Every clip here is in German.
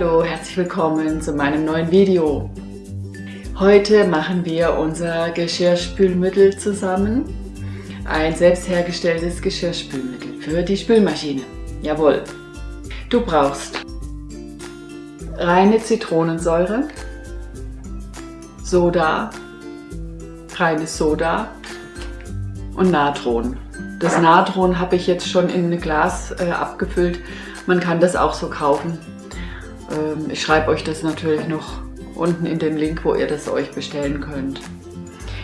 herzlich willkommen zu meinem neuen Video. Heute machen wir unser Geschirrspülmittel zusammen. Ein selbst hergestelltes Geschirrspülmittel für die Spülmaschine. Jawohl. Du brauchst reine Zitronensäure, Soda, reines Soda und Natron. Das Natron habe ich jetzt schon in ein Glas äh, abgefüllt. Man kann das auch so kaufen. Ähm, ich schreibe euch das natürlich noch unten in den Link, wo ihr das euch bestellen könnt.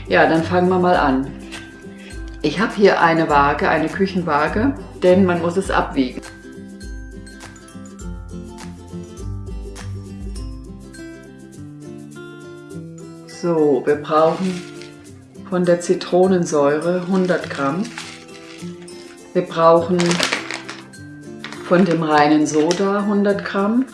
Ja, dann fangen wir mal an. Ich habe hier eine Waage, eine Küchenwaage, denn man muss es abwiegen. So, wir brauchen von der Zitronensäure 100 Gramm. Wir brauchen von dem reinen Soda 100 Gramm.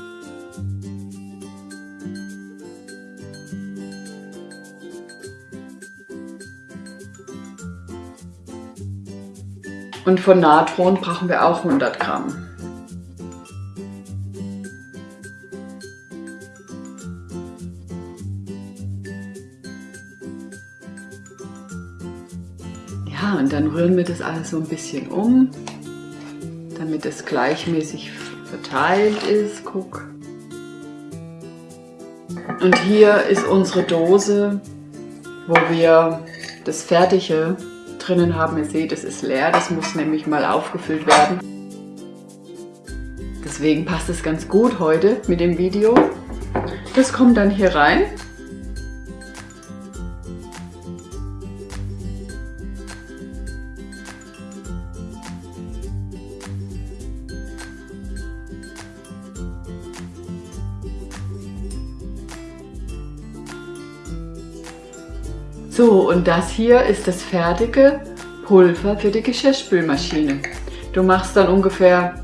Und von Natron brauchen wir auch 100 Gramm. Ja, und dann rühren wir das alles so ein bisschen um, damit es gleichmäßig verteilt ist. Guck. Und hier ist unsere Dose, wo wir das fertige drinnen haben. Ihr seht, es ist leer, das muss nämlich mal aufgefüllt werden. Deswegen passt es ganz gut heute mit dem Video. Das kommt dann hier rein. So, und das hier ist das fertige Pulver für die Geschirrspülmaschine. Du machst dann ungefähr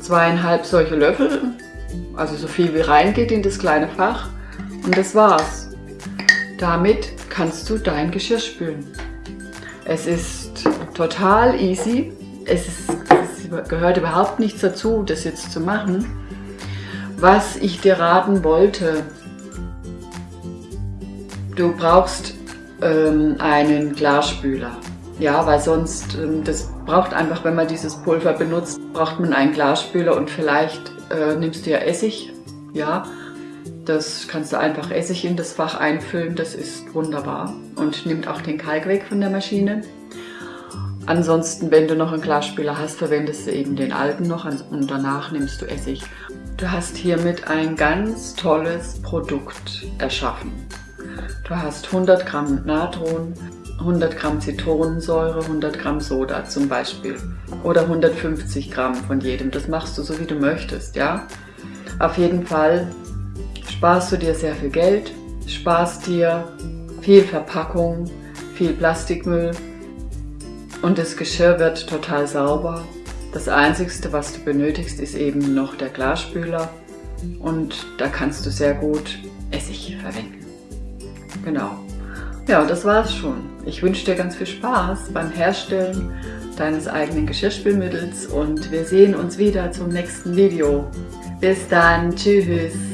zweieinhalb solche Löffel, also so viel wie reingeht in das kleine Fach und das war's. Damit kannst du dein Geschirr spülen. Es ist total easy, es, ist, es gehört überhaupt nichts dazu, das jetzt zu machen. Was ich dir raten wollte, du brauchst ähm, einen Glasspüler. Ja, weil sonst, ähm, das braucht einfach, wenn man dieses Pulver benutzt, braucht man einen Glasspüler und vielleicht äh, nimmst du ja Essig, ja. Das kannst du einfach Essig in das Fach einfüllen, das ist wunderbar und nimmt auch den Kalk weg von der Maschine. Ansonsten, wenn du noch einen Glasspüler hast, verwendest du eben den alten noch und danach nimmst du Essig. Du hast hiermit ein ganz tolles Produkt erschaffen. Du hast 100 Gramm Natron, 100 Gramm Zitronensäure, 100 Gramm Soda zum Beispiel oder 150 Gramm von jedem. Das machst du so wie du möchtest, ja. Auf jeden Fall sparst du dir sehr viel Geld, sparst dir viel Verpackung, viel Plastikmüll und das Geschirr wird total sauber. Das Einzige, was du benötigst, ist eben noch der Glasspüler und da kannst du sehr gut Essig verwenden. Genau. Ja, das war's schon. Ich wünsche dir ganz viel Spaß beim Herstellen deines eigenen Geschirrspülmittels und wir sehen uns wieder zum nächsten Video. Bis dann, tschüss!